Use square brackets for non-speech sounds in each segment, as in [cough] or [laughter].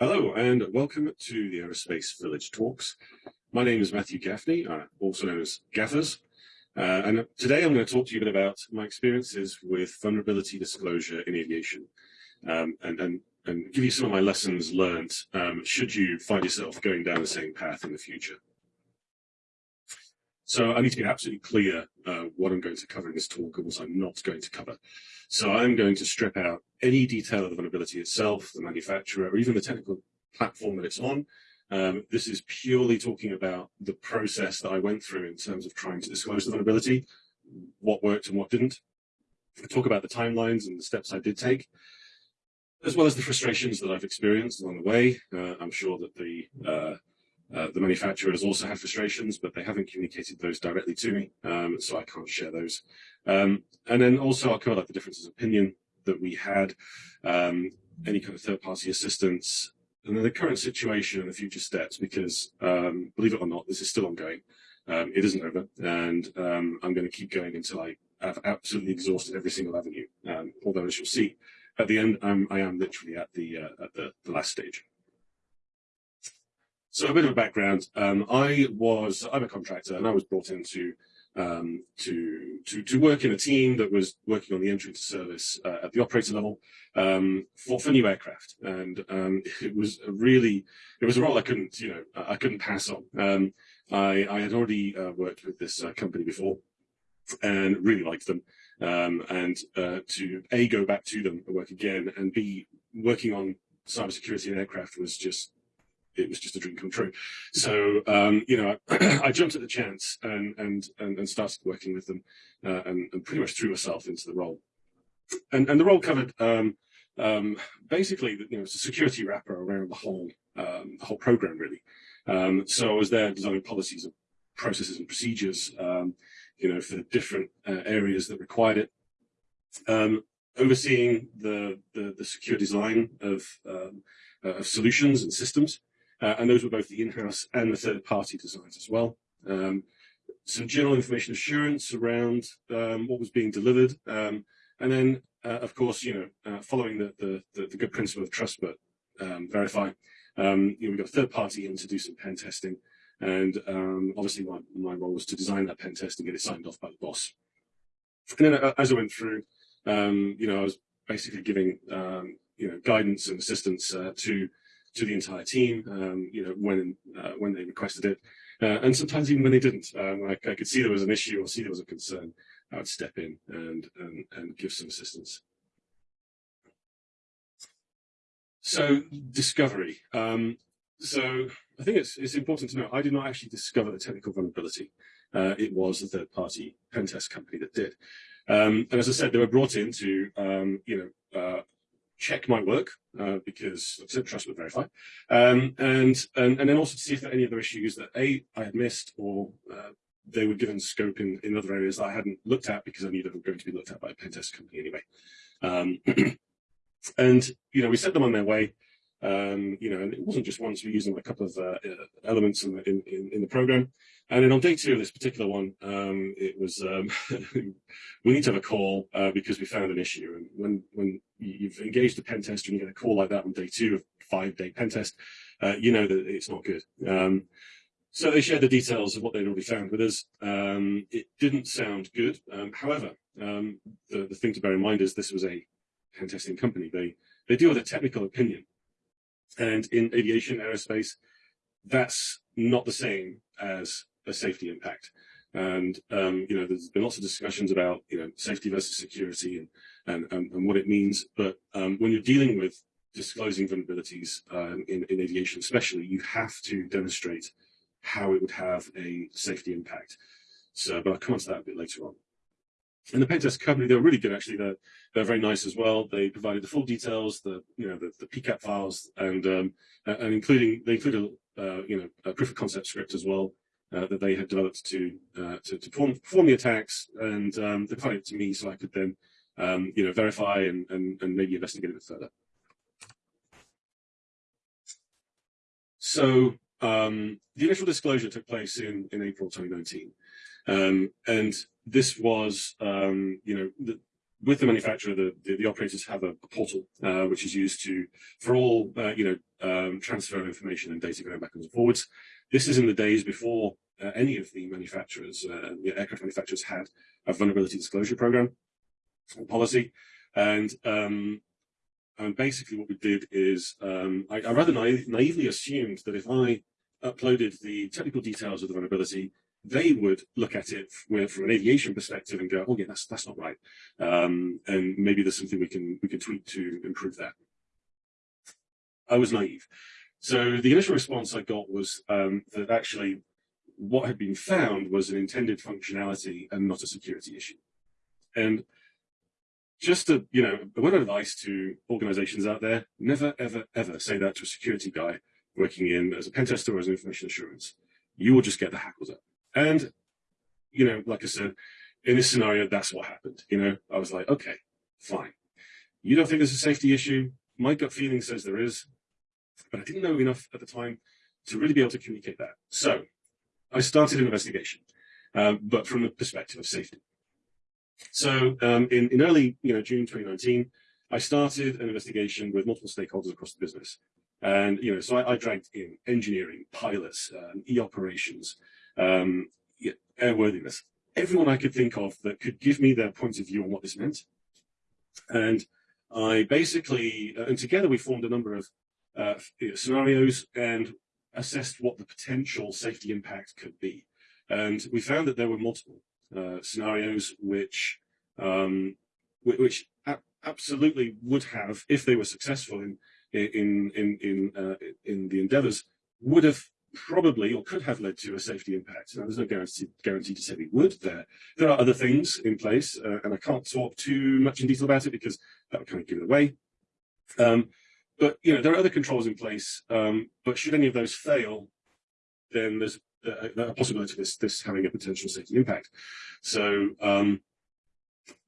Hello and welcome to the Aerospace Village Talks. My name is Matthew Gaffney, uh, also known as Gaffers, uh, and today I'm going to talk to you a bit about my experiences with vulnerability disclosure in aviation, um, and, and, and give you some of my lessons learned um, should you find yourself going down the same path in the future. So I need to be absolutely clear uh, what I'm going to cover in this talk and what I'm not going to cover. So I'm going to strip out any detail of the vulnerability itself, the manufacturer, or even the technical platform that it's on. Um, this is purely talking about the process that I went through in terms of trying to disclose the vulnerability, what worked and what didn't. I talk about the timelines and the steps I did take, as well as the frustrations that I've experienced along the way. Uh, I'm sure that the uh, uh, the manufacturers also have frustrations, but they haven't communicated those directly to me, um, so I can't share those. Um, and then also I'll cover like the differences of opinion that we had, um, any kind of third-party assistance, and then the current situation and the future steps, because um, believe it or not, this is still ongoing. Um, it isn't over, and um, I'm going to keep going until I have absolutely exhausted every single avenue. although, as you'll see, at the end, I'm, I am literally at the uh, at the, the last stage. So a bit of a background. Um, I was I'm a contractor, and I was brought in to um, to to to work in a team that was working on the entry to service uh, at the operator level um, for for new aircraft, and um, [laughs] it was a really it was a role I couldn't you know I couldn't pass on. Um, I I had already uh, worked with this uh, company before, and really liked them. Um, and uh, to a go back to them and work again, and b working on cybersecurity and aircraft was just it was just a dream come true. So, um, you know, I, [clears throat] I, jumped at the chance and, and, and, started working with them uh, and, and, pretty much threw myself into the role. And, and the role covered um, um, basically, you know, it's a security wrapper around the whole, um, the whole program, really. Um, so I was there designing policies and processes and procedures, um, you know, for the different uh, areas that required it. overseeing the, the, the secure design of, uh, of solutions and systems, uh, and those were both the in-house and the third-party designs as well. Um, some general information assurance around um, what was being delivered, um, and then, uh, of course, you know, uh, following the, the, the, the, good principle of trust but um, verify. Um, you know, we got a third party in to do some pen testing, and um, obviously my, my role was to design that pen test and get it signed off by the boss. And then, uh, as I went through, you know, I was basically giving you know guidance and assistance uh, to to the entire team, um, you know, when uh, when they requested it, uh, and sometimes even when they didn't. Um, I, I, could see there was an issue or see there was a concern, I would step in and and, and give some assistance. So discovery. Um, so I think it's it's important to know I did not actually discover the technical vulnerability. Uh, it was a third party pen test company that did. Um, and as I said, they were brought in to, um, you know, uh, check my work uh, because trust but verify, um, and, and and then also to see if there are any other issues that a I had missed or uh, they were given scope in, in other areas that I hadn't looked at because I knew they were going to be looked at by a pen test company anyway. Um, [clears throat] and you know we set them on their way. Um, you know, and it wasn't just once. We used them a couple of uh, elements in the, in, in, the program. And then on day two of this particular one, um, it was um, [laughs] we need to have a call uh, because we found an issue. And when when you've engaged a pen tester and you get a call like that on day two of five day pen test, uh, you know that it's not good. Um, so they shared the details of what they'd already found with us. Um, it didn't sound good. Um, however, the, the thing to bear in mind is this was a pen testing company. They they deal with a technical opinion, and in aviation aerospace, that's not the same as a safety impact. And, um, you know, there's been lots of discussions about, you know, safety versus security and, and, and, and what it means. But um, when you're dealing with disclosing vulnerabilities um, in, in aviation especially, you have to demonstrate how it would have a safety impact. So, but I'll come on to that a bit later on. And the Pentest company, they were really good actually. They're, they're very nice as well. They provided the full details, the you know the, the PCAP files, and um, and including they included uh, you know a proof of concept script as well uh, that they had developed to uh, to, to perform, perform, the attacks, and um, they provided it to me so I could then um, you know verify and, and, and maybe investigate a bit further. So um, the initial disclosure took place in, in April 2019. Um, and this was, um, you know, the, with the manufacturer, the, the, the operators have a, portal uh, which is used to for all uh, you know um, transfer of information and data going backwards and forwards. This is in the days before uh, any of the manufacturers, uh, the aircraft manufacturers, had a vulnerability disclosure program policy, and um, and basically what we did is um, I, I, rather naive, naively assumed that if I uploaded the technical details of the vulnerability they would look at it with, from an aviation perspective and go, oh yeah, that's that's not right, um, and maybe there's something we can we can tweak to improve that. I was naive, so the initial response I got was um, that actually what had been found was an intended functionality and not a security issue, and just a you know a word of advice to organizations out there: never ever ever say that to a security guy working in as a pen tester or as an information assurance. You will just get the hackles up. And, you know, like I said, in this scenario, that's what happened. You know, I was like, okay, fine. You don't think there's a safety issue? My gut feeling says there is, but I didn't know enough at the time to really be able to communicate that. So I started an investigation, um, but from the perspective of safety. So um, in, in early, you know, June 2019, I started an investigation with multiple stakeholders across the business. And, you know, so I, I dragged in engineering, pilots, um, e-operations, um, airworthiness, everyone I could think of that could give me their point of view on what this meant. And I basically, uh, and together we formed a number of uh, scenarios and assessed what the potential safety impact could be. And we found that there were multiple uh, scenarios which um, which absolutely would have, if they were successful in in in in uh, in the endeavours, would have probably or could have led to a safety impact. Now, there's no guarantee, guarantee to say we would there. There are other things in place, uh, and I can't talk too much in detail about it because that would kind of give it away. Um, but, you know, there are other controls in place, um, but should any of those fail, then there's a, a possibility of this, this having a potential safety impact. So um,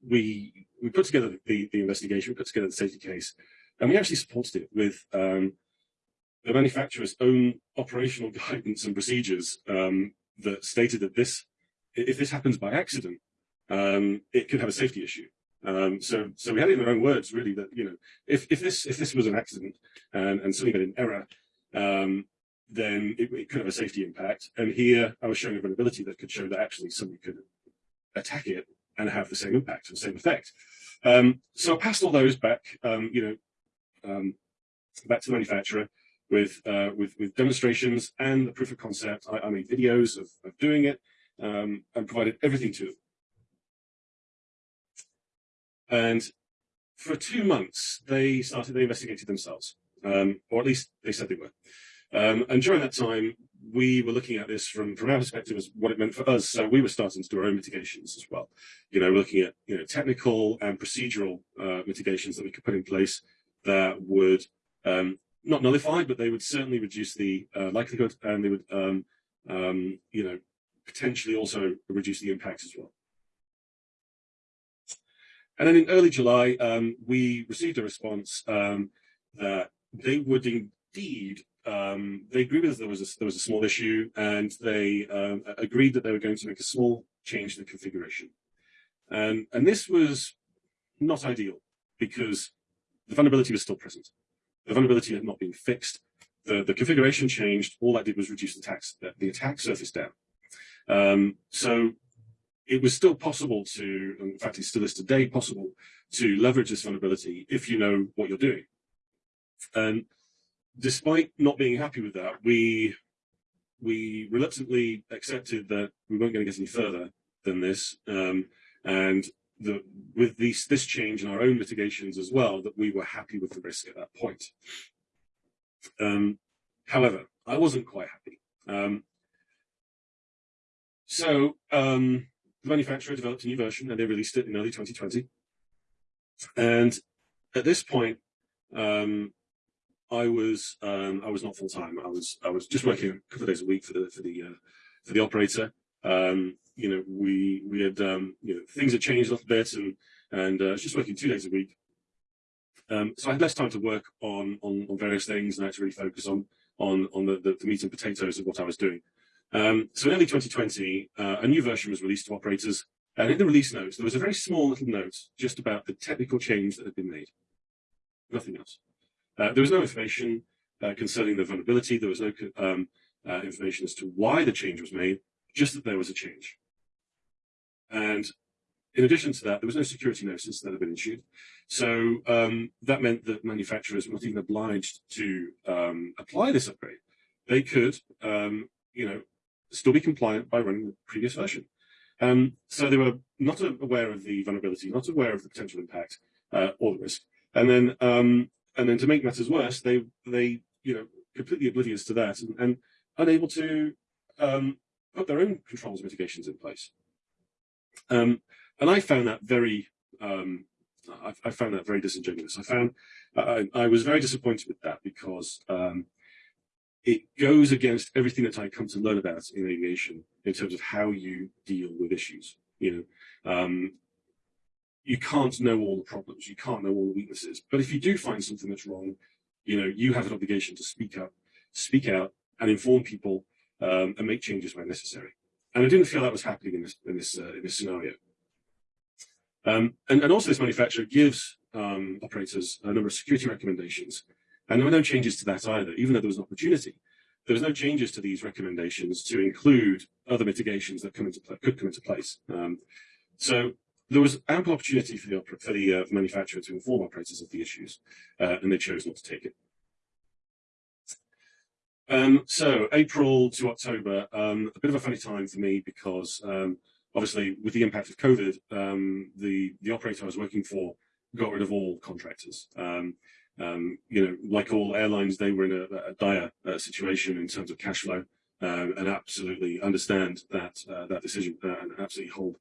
we we put together the, the investigation, we put together the safety case, and we actually supported it with um, the manufacturer's own operational [laughs] guidance and procedures um, that stated that this, if this happens by accident, um, it could have a safety issue. Um, so, so we had it in their own words, really, that you know, if if this if this was an accident and and something made an error, um, then it, it, could have a safety impact. And here, I was showing a vulnerability that could show that actually somebody could attack it and have the same impact, the same effect. Um, so I passed all those back, um, you know, back to the manufacturer with uh, with with demonstrations and the proof of concept. I, I made videos of, of doing it um, and provided everything to them. And for two months, they started, they investigated themselves, um, or at least they said they were. Um, and during that time, we were looking at this from, from our perspective as what it meant for us. So we were starting to do our own mitigations as well. You know, looking at, you know, technical and procedural uh, mitigations that we could put in place that would um, not nullified, but they would certainly reduce the uh, likelihood and they would, um, um, you know, potentially also reduce the impact as well. And then in early July, um, we received a response um, that they would indeed, um, they agreed with us there was, a, there was a small issue and they um, agreed that they were going to make a small change in the configuration. And, and this was not ideal because the vulnerability was still present. The vulnerability had not been fixed. The, the configuration changed. All that did was reduce the attack, the attack surface down. Um, so it was still possible to, in fact, it still is today possible to leverage this vulnerability if you know what you're doing. And despite not being happy with that, we we reluctantly accepted that we weren't going to get any further than this. Um, and with this, this change in our own mitigations as well, that we were happy with the risk at that point. Um, however, I wasn't quite happy. Um, so um, the manufacturer developed a new version and they released it in early 2020. And at this point, um, I was um, I was not full time. I was I was just working a couple of days a week for the for the uh, for the operator. Um, you know, we we had um, you know things had changed a little bit, and and uh, just working two days a week. Um, so I had less time to work on, on on various things, and I had to really focus on on on the, the, the meat and potatoes of what I was doing. Um, so in early 2020, uh, a new version was released to operators, And in the release notes, there was a very small little note just about the technical change that had been made. Nothing else. Uh, there was no information uh, concerning the vulnerability. There was no um, uh, information as to why the change was made, just that there was a change. And in addition to that, there was no security notice that had been issued. So um, that meant that manufacturers were not even obliged to um, apply this upgrade. They could, um, you know, still be compliant by running the previous version. Um, so they were not aware of the vulnerability, not aware of the potential impact uh, or the risk. And then, um, and then to make matters worse, they they you know completely oblivious to that and, and unable to um, put their own controls mitigations in place. Um, and I found that very, um, I, I, found that very disingenuous. I found, I, I was very disappointed with that because um, it goes against everything that I come to learn about in aviation in terms of how you deal with issues. You know, um, you can't know all the problems, you can't know all the weaknesses, but if you do find something that's wrong, you know, you have an obligation to speak up, speak out, and inform people um, and make changes where necessary. And I didn't feel that was happening in this in this uh, in this scenario. Um, and, and, also this manufacturer gives um, operators a number of security recommendations. And there were no changes to that either, even though there was an opportunity. There was no changes to these recommendations to include other mitigations that come into could come into place. Um, so there was ample opportunity for the, for the uh, manufacturer to inform operators of the issues, uh, and they chose not to take it. Um, so April to October, um, a bit of a funny time for me because um, obviously with the impact of COVID, um, the, the operator I was working for got rid of all contractors. Um, um, you know, like all airlines, they were in a, a dire uh, situation in terms of cash flow and absolutely understand that uh, that decision uh, and absolutely hold,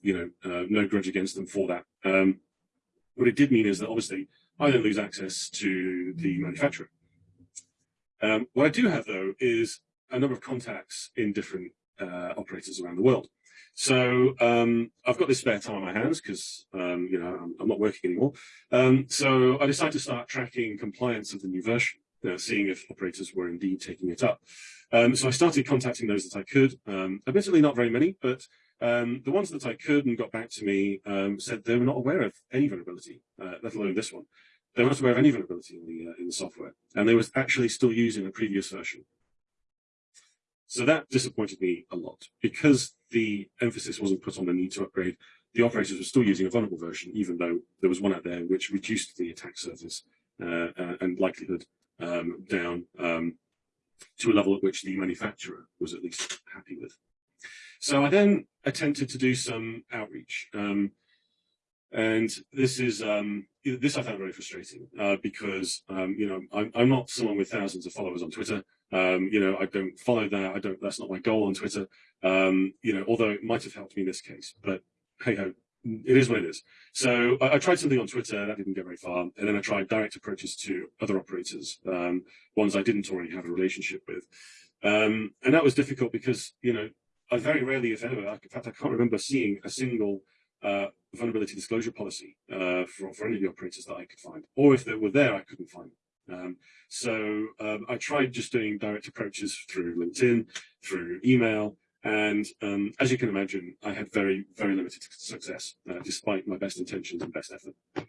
you know, uh, no grudge against them for that. What it did mean is that obviously I don't lose access to the manufacturer. Um, what I do have though is a number of contacts in different uh, operators around the world. So um, I've got this spare time on my hands because um, you know I'm, I'm, not working anymore. Um, so I decided to start tracking compliance of the new version, uh, seeing if operators were indeed taking it up. Um, so I started contacting those that I could. Um, admittedly, not very many, but um, the ones that I could and got back to me said they were not aware of any vulnerability, uh, let alone this one. They were not aware of any vulnerability in the uh, in the software, and they were actually still using a previous version. So that disappointed me a lot because the emphasis wasn't put on the need to upgrade. The operators were still using a vulnerable version, even though there was one out there which reduced the attack surface uh, uh, and likelihood um, down um, to a level at which the manufacturer was at least happy with. So I then attempted to do some outreach. Um, and this is um, this I found very frustrating uh, because um, you know I'm, I'm, not someone with thousands of followers on Twitter. Um, you know I don't follow that. I don't. That's not my goal on Twitter. Um, you know, although it might have helped me in this case, but hey ho, it is what it is. So I, I, tried something on Twitter that didn't get very far, and then I tried direct approaches to other operators, um, ones I didn't already have a relationship with, um, and that was difficult because you know I very rarely, if ever, in fact I can't remember seeing a single uh, vulnerability disclosure policy uh, for, for any of the operators that I could find, or if they were there, I couldn't find them. Um, so um, I tried just doing direct approaches through LinkedIn, through email, and um, as you can imagine, I had very, very limited success, uh, despite my best intentions and best effort.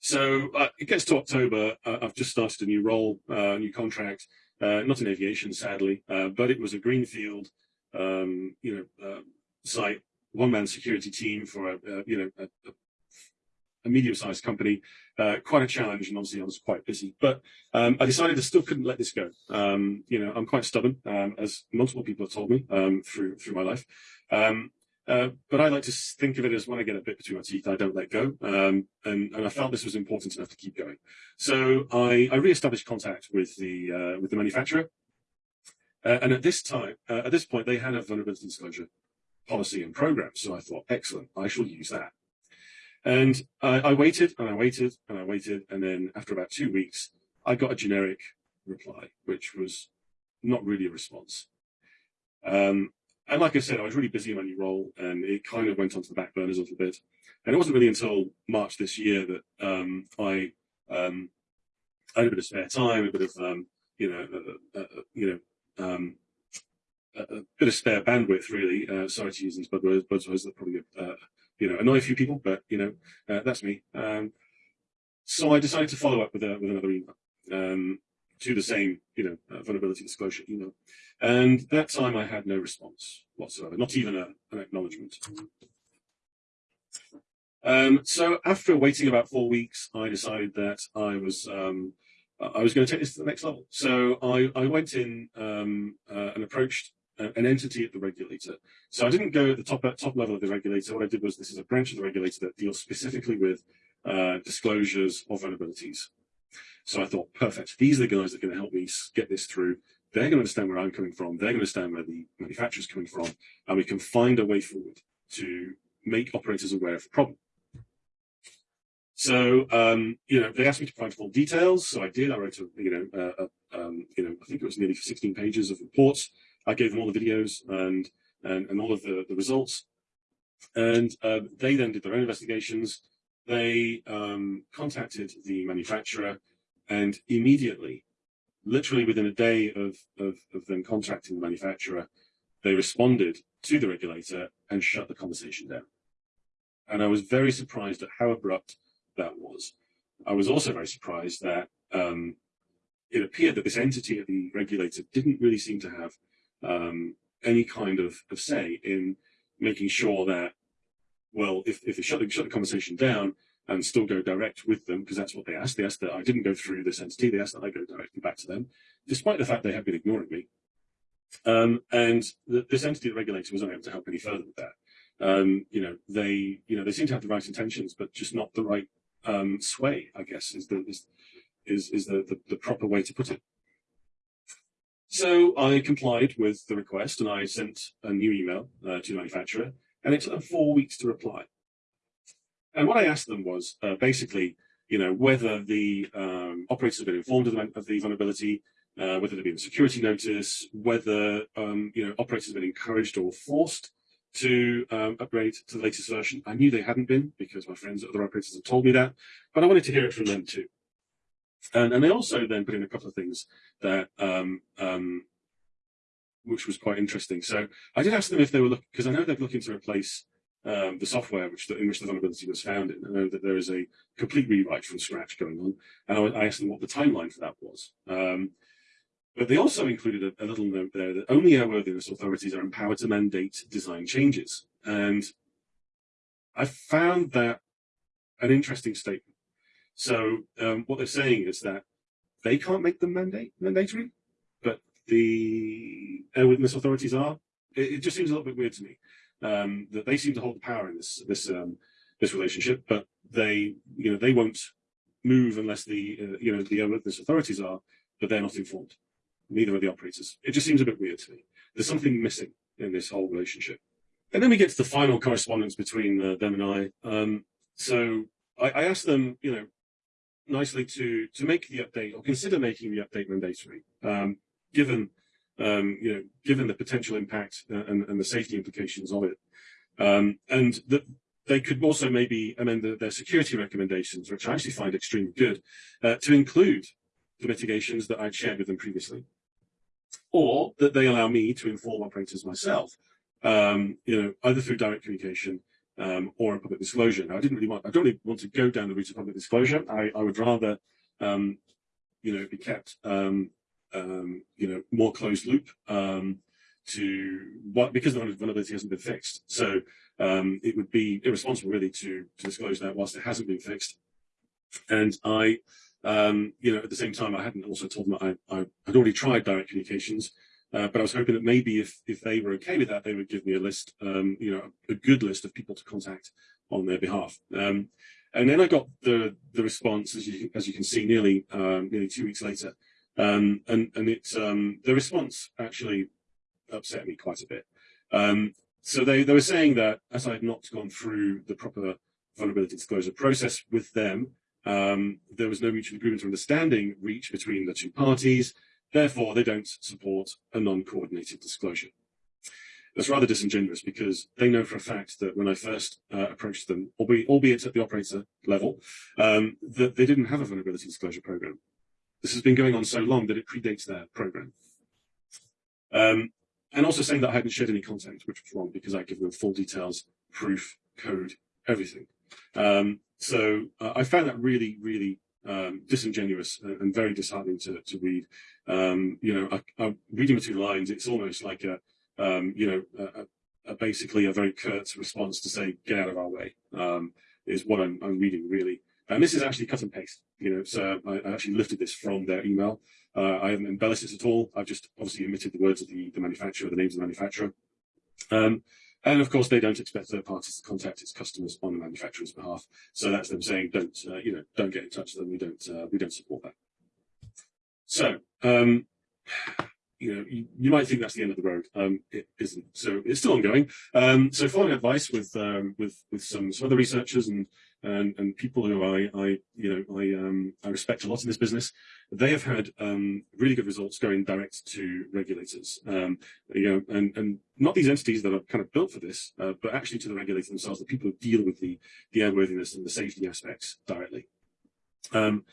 So uh, it gets to October. Uh, I've just started a new role, a uh, new contract, uh, not in aviation, sadly, uh, but it was a greenfield, um, you know, site one-man security team for a, a you know a, a medium-sized company, uh, quite a challenge, and obviously I was quite busy. But um, I decided I still couldn't let this go. Um, you know, I'm quite stubborn, um, as multiple people have told me um, through through my life. Um, uh, but I like to think of it as when I get a bit between my teeth, I don't let go. Um, and, and, I felt this was important enough to keep going. So I, I re-established contact with the uh, with the manufacturer. Uh, and at this time, uh, at this point, they had a vulnerability disclosure policy and programs. So I thought, excellent, I shall use that. And I, I waited and I waited and I waited. And then after about two weeks, I got a generic reply, which was not really a response. Um, and like I said, I was really busy in my new role and it kind of went onto the back burners a little bit. And it wasn't really until March this year that um, I, um, had a bit of spare time, a bit of, um, you know, uh, uh, uh you know, um, a, bit of spare bandwidth, really. Uh, sorry to use these buzzwords, buzzwords that probably uh, you know annoy a few people, but you know uh, that's me. Um, so I decided to follow up with, a, with another email um, to the same, you know, uh, vulnerability disclosure email, and that time I had no response whatsoever, not even a, an acknowledgement. Um, so after waiting about four weeks, I decided that I was um, I was going to take this to the next level. So I, I went in um, uh, and approached an entity at the regulator. So I didn't go at the top top level of the regulator. What I did was this is a branch of the regulator that deals specifically with uh, disclosures of vulnerabilities. So I thought, perfect. These are the guys that are going to help me get this through. They're going to understand where I'm coming from. They're going to understand where the manufacturer's coming from, and we can find a way forward to make operators aware of the problem. So, um, you know, they asked me to provide full details, so I did. I wrote, a, you know, um, you know, I think it was nearly 16 pages of reports. I gave them all the videos and and, and all of the, the results, and uh, they then did their own investigations. They um, contacted the manufacturer, and immediately, literally within a day of, of of them contacting the manufacturer, they responded to the regulator and shut the conversation down. And I was very surprised at how abrupt that was. I was also very surprised that um, it appeared that this entity at the regulator didn't really seem to have um, any kind of, of, say in making sure that, well, if, if they shut the, shut the conversation down and still go direct with them, because that's what they asked. They asked that I didn't go through this entity. They asked that I go directly back to them, despite the fact they had been ignoring me. Um, and the, this entity, the regulator, was unable to help any further with that. Um, you know, they, you know, they seem to have the right intentions, but just not the right um, sway, I guess, is the is is, is the, the, the proper way to put it. So I complied with the request and I sent a new email uh, to the manufacturer, and it took them four weeks to reply. And what I asked them was uh, basically, you know, whether the um, operators have been informed of the, of the vulnerability, uh, whether there'd been a security notice, whether um, you know operators have been encouraged or forced to um, upgrade to the latest version. I knew they hadn't been because my friends at other operators had told me that, but I wanted to hear it from them too. And, and they also then put in a couple of things that, um, um, which was quite interesting. So I did ask them if they were looking, because I know they're looking to replace um, the software which the, in which the vulnerability was found in. I know that there is a complete rewrite from scratch going on, and I, I asked them what the timeline for that was. Um, but they also included a, a, little note there that only airworthiness authorities are empowered to mandate design changes. And I found that an interesting statement. So um, what they're saying is that they can't make them mandate mandatory, but the airworthiness authorities are. It, it, just seems a little bit weird to me um, that they seem to hold the power in this this um, this relationship, but they you know they won't move unless the uh, you know the airworthiness authorities are, but they're not informed neither are the operators. It just seems a bit weird to me. There's something missing in this whole relationship. And then we get to the final correspondence between uh, them and I. Um, so I, I, asked them, you know, nicely to to make the update or consider making the update mandatory, um, given um, you know, given the potential impact uh, and, and, the safety implications of it, um, and that they could also maybe amend the, their security recommendations, which I actually find extremely good, uh, to include the mitigations that I'd shared with them previously. Or that they allow me to inform operators myself, um, you know, either through direct communication um, or a public disclosure. Now, I didn't really want, I don't really want to go down the route of public disclosure. I, I would rather, um, you know, be kept, um, um, you know, more closed loop um, to what because the vulnerability hasn't been fixed. So it would be irresponsible really to, to disclose that whilst it hasn't been fixed. And I um, you know, at the same time, I hadn't also told them I, I had already tried direct communications, uh, but I was hoping that maybe if if they were okay with that, they would give me a list, um, you know, a good list of people to contact on their behalf. Um, and then I got the the response, as you as you can see, nearly um, nearly two weeks later, um, and and it um, the response actually upset me quite a bit. Um, so they they were saying that as I had not gone through the proper vulnerability disclosure process with them, there was no mutual agreement or understanding reached between the two parties. Therefore, they don't support a non-coordinated disclosure. That's rather disingenuous because they know for a fact that when I first uh, approached them, albeit, at the operator level, um, that they didn't have a vulnerability disclosure program. This has been going on so long that it predates their program. Um, and also saying that I hadn't shared any content, which was wrong because I give them full details, proof, code, everything. Um, so uh, I found that really, really um, disingenuous and, very disheartening to, to read. Um, you know, I, I, reading between lines, it's almost like a, um, you know, a, a basically a very curt response to say, get out of our way, um, is what I'm, I'm, reading really. And this is actually cut and paste, you know, so I, I actually lifted this from their email. Uh, I haven't embellished this at all. I've just obviously omitted the words of the, the manufacturer, the names of the manufacturer. And of course, they don't expect third parties to contact its customers on the manufacturer's behalf. So that's them saying, don't, uh, you know, don't get in touch with them. We don't, uh, we don't support that. So, um, you know, you, you, might think that's the end of the road. Um, it isn't. So it's still ongoing. Um, so following advice with, um, with, with some, some other researchers and and, and people who I, I, you know, I, um, I respect a lot in this business, they have had um, really good results going direct to regulators. Um, you know, and, and not these entities that are kind of built for this, uh, but actually to the regulators themselves, the people who deal with the, the airworthiness and the safety aspects directly. Um,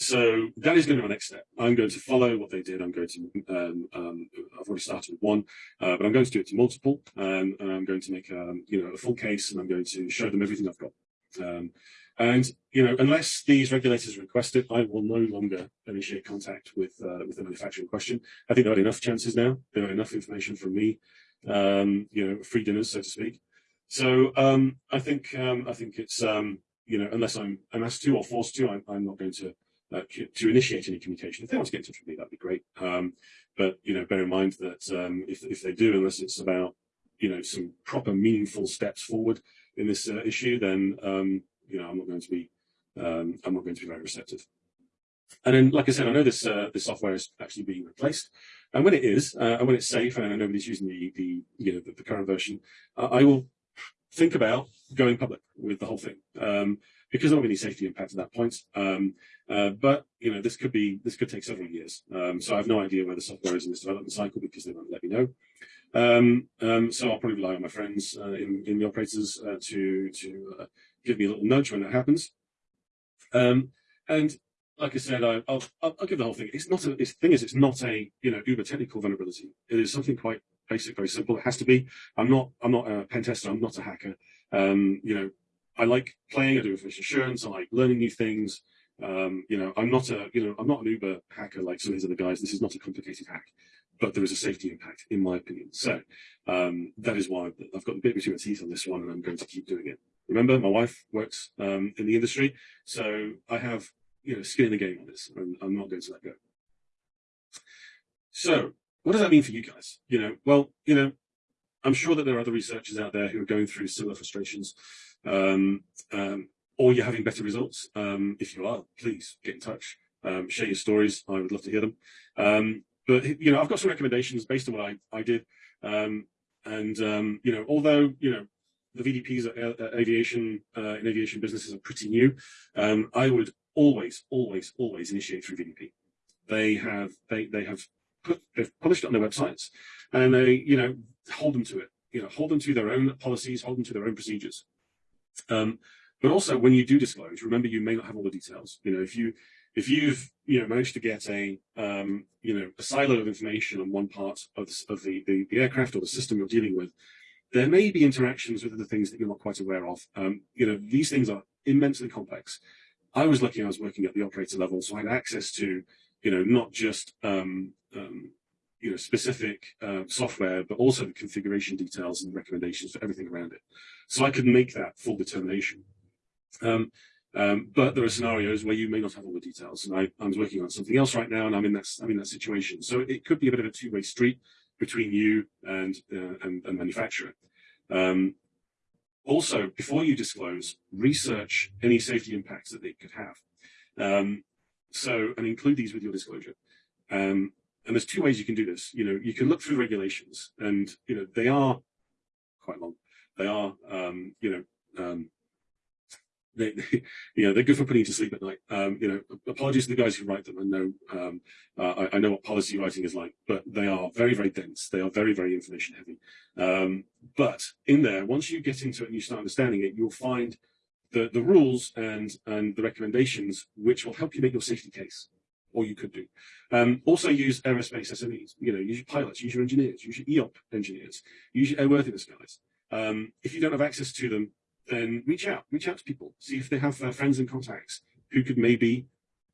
so that is going to be my next step. I'm going to follow what they did. I'm going to, um, um, I've already started with one, uh, but I'm going to do it to multiple, and I'm going to make, um, you know, a full case, and I'm going to show them everything I've got. Um, and you know, unless these regulators request it, I will no longer initiate contact with uh, with the manufacturer in question. I think there are enough chances now. There are enough information from me, um, you know, free dinners, so to speak. So um, I think um, I think it's um, you know, unless I'm I'm asked to or forced to, I'm, I'm not going to uh, to initiate any communication. If they want to get in touch with me, that'd be great. Um, but you know, bear in mind that if if they do, unless it's about you know some proper meaningful steps forward, in this uh, issue, then um, you know I'm not going to be um, I'm not going to be very receptive. And then, like I said, I know this uh, this software is actually being replaced, and when it is, uh, and when it's safe, and nobody's using the the you know the, the current version, I will think about going public with the whole thing um, because there won't be any safety impact at that point. Um, uh, but you know, this could be this could take several years. Um, so I have no idea where the software is in this development cycle because they won't let me know. Um, um, so I'll probably rely on my friends uh, in, in the operators uh, to to uh, give me a little nudge when that happens. Um, and like I said, I, will I'll, I'll give the whole thing. It's not a. the thing is, it's not a you know uber technical vulnerability. It is something quite basic, very simple. It has to be. I'm not. I'm not a pen tester. I'm not a hacker. Um, you know, I like playing. I do information assurance. I like learning new things. Um, you know, I'm not a. You know, I'm not an uber hacker like some of these other guys. This is not a complicated hack but there is a safety impact, in my opinion. So um, that is why I've got a bit between my teeth on this one, and I'm going to keep doing it. Remember, my wife works um, in the industry, so I have you know skin in the game on this, and I'm not going to let go. So, what does that mean for you guys? You know, well, you know, I'm sure that there are other researchers out there who are going through similar frustrations, um, um, or you're having better results. Um, if you are, please get in touch. Um, share your stories. I would love to hear them. But you know, I've got some recommendations based on what I, I did. Um, and um, you know, although you know the VDPs at, at aviation uh, in aviation businesses are pretty new, um, I would always, always, always initiate through VDP. They have they they have put they've published it on their websites, and they you know hold them to it. You know, hold them to their own policies, hold them to their own procedures. Um, but also, when you do disclose, remember you may not have all the details. You know, if you if you've you know managed to get a um, you know a silo of information on one part of, the, of the, the, the aircraft or the system you're dealing with, there may be interactions with other things that you're not quite aware of. Um, you know these things are immensely complex. I was lucky I was working at the operator level, so I had access to you know not just um, um, you know specific uh, software, but also the configuration details and recommendations for everything around it. So I could make that full determination. Um, um, but there are scenarios where you may not have all the details. And I, am working on something else right now, and I'm in that I'm in that situation. So it could be a bit of a two-way street between you and uh, and, manufacturer. Um, also, before you disclose, research any safety impacts that it could have. Um, so, and include these with your disclosure. Um, and there's two ways you can do this. You know, you can look through regulations, and you know they are quite long. They are, um, you know, they, [laughs] you know, they're good for putting you to sleep at night. Um, you know, apologies to the guys who write them. I know, um, uh, I, I, know what policy writing is like, but they are very, very dense. They are very, very information heavy. Um, but in there, once you get into it and you start understanding it, you'll find the, the rules and, and the recommendations which will help you make your safety case. or you could do. Um, also use aerospace SMEs. You know, use your pilots, use your engineers, use your EOP engineers, use your airworthiness guys. Um, if you don't have access to them, then reach out, reach out to people, see if they have uh, friends and contacts who could maybe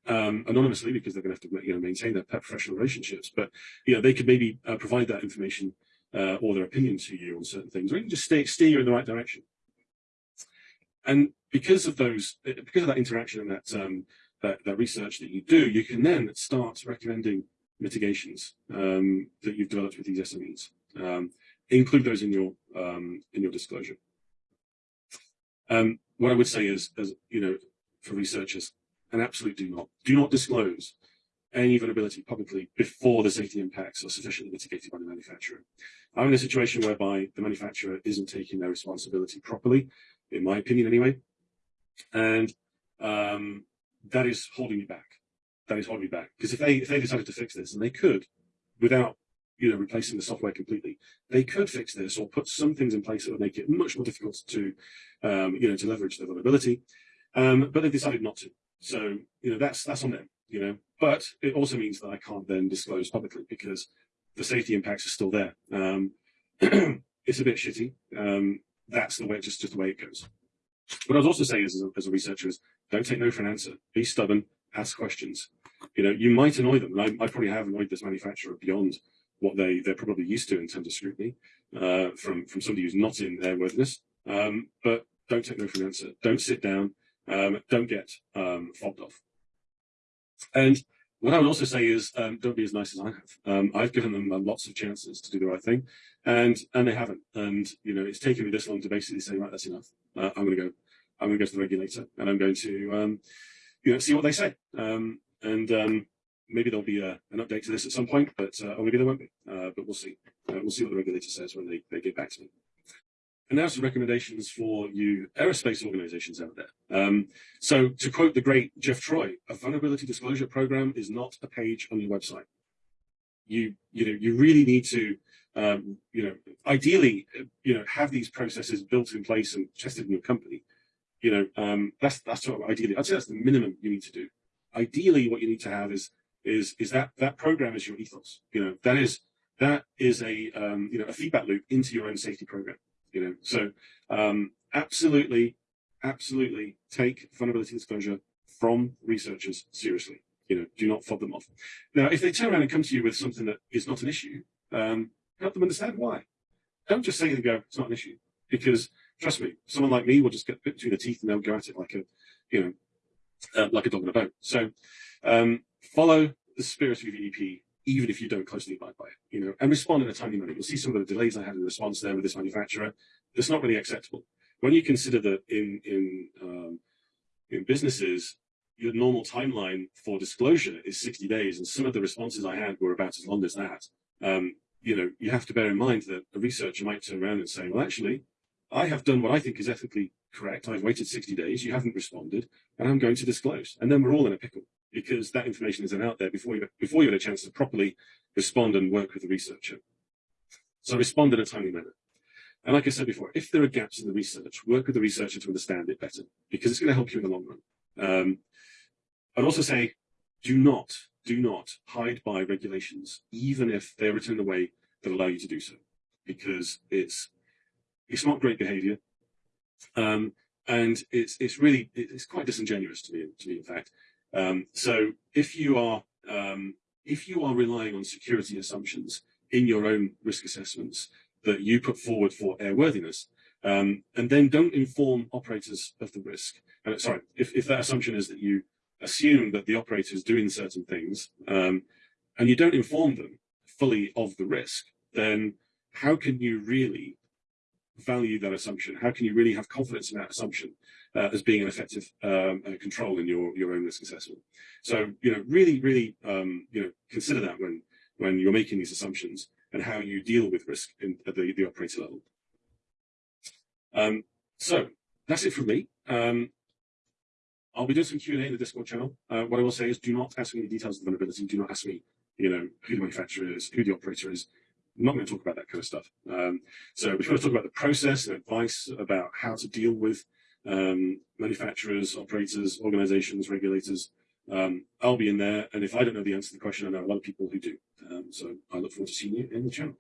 um, anonymously because they're going to have to you know, maintain their professional relationships, but you know they could maybe uh, provide that information uh, or their opinion to you on certain things, or even just stay, steer you in the right direction. And because of those, because of that interaction and that um, that, that research that you do, you can then start recommending mitigations um, that you've developed with these SMEs. Um, include those in your um, in your disclosure. Um, what I would say is, as you know, for researchers, an absolute do not do not disclose any vulnerability publicly before the safety impacts are sufficiently mitigated by the manufacturer. I'm in a situation whereby the manufacturer isn't taking their responsibility properly, in my opinion anyway, and um, that is holding me back. That is holding me back because if they if they decided to fix this, and they could, without you know replacing the software completely, they could fix this or put some things in place that would make it much more difficult to um, you know to leverage the vulnerability. Um, but they've decided not to. So you know that's that's on them. You know, but it also means that I can't then disclose publicly because the safety impacts are still there. Um, [clears throat] it's a bit shitty. Um, that's the way, just, just the way it goes. What I was also saying as a, as a researcher is don't take no for an answer. Be stubborn, ask questions. You know, you might annoy them. And I, I probably have annoyed this manufacturer beyond what they, they're probably used to in terms of scrutiny uh, from, from somebody who's not in airworthiness. Um, but don't take no for an answer. Don't sit down. Um, don't get um, fobbed off. And what I would also say is um, don't be as nice as I have. Um, I've given them uh, lots of chances to do the right thing, and and they haven't. And you know, it's taken me this long to basically say, right, that's enough. Uh, I'm going to go. I'm going to go to the regulator, and I'm going to um, you know see what they say. And maybe there'll be a, an update to this at some point, but uh, or maybe there won't be. Uh, but we'll see. Uh, we'll see what the regulator says when they, they get back to me. And now some recommendations for you aerospace organizations out there. Um, so to quote the great Jeff Troy, a vulnerability disclosure program is not a page on your website. You, you know, you really need to, um, you know, ideally, you know, have these processes built in place and tested in your company. You know, um, that's, that's what ideally, I'd say that's the minimum you need to do. Ideally, what you need to have is, is, is that, that program is your ethos. You know, that is, that is a, um, you know, a feedback loop into your own safety program you know, so um, absolutely, absolutely take vulnerability disclosure from researchers seriously. You know, do not fob them off. Now, if they turn around and come to you with something that is not an issue, um, help them understand why. Don't just say to go, it's not an issue, because trust me, someone like me will just get bit between the teeth and they'll go at it like a, you know, uh, like a dog in a bone. So um, follow the spirit of your VDP even if you don't closely abide by it, you know, and respond in a timely manner. You'll see some of the delays I had in response there with this manufacturer. That's not really acceptable. When you consider that in in um, in businesses, your normal timeline for disclosure is 60 days, and some of the responses I had were about as long as that. Um, you know, you have to bear in mind that a researcher might turn around and say, well, actually, I have done what I think is ethically correct. I've waited 60 days. You haven't responded, and I'm going to disclose. And then we're all in a pickle because that information isn't out there before you, before you had a chance to properly respond and work with the researcher. So respond in a timely manner. And like I said before, if there are gaps in the research, work with the researcher to understand it better because it's going to help you in the long run. Um, I'd also say, do not, do not hide by regulations, even if they're written in a way that allow you to do so, because it's it's not great behaviour, um, and it's it's really it's quite disingenuous to me. To me, in fact, um, so if you are um, if you are relying on security assumptions in your own risk assessments that you put forward for airworthiness, um, and then don't inform operators of the risk. Uh, sorry, if, if that assumption is that you assume that the operator is doing certain things, um, and you don't inform them fully of the risk, then how can you really value that assumption? How can you really have confidence in that assumption uh, as being an effective um, uh, control in your, your own risk assessment? So, you know, really, really, um, you know, consider that when, when you're making these assumptions and how you deal with risk in, at the, the operator level. Um, so that's it from me. Um, I'll be doing some Q&A in the Discord channel. Uh, what I will say is do not ask me the details of the vulnerability. Do not ask me, you know, who the manufacturer is, who the operator is. I'm not going to talk about that kind of stuff. Um, so we're going to talk about the process and advice about how to deal with um, manufacturers, operators, organizations, regulators, Um, I'll be in there, and if I don't know the answer to the question, I know a lot of people who do. Um, so I look forward to seeing you in the channel.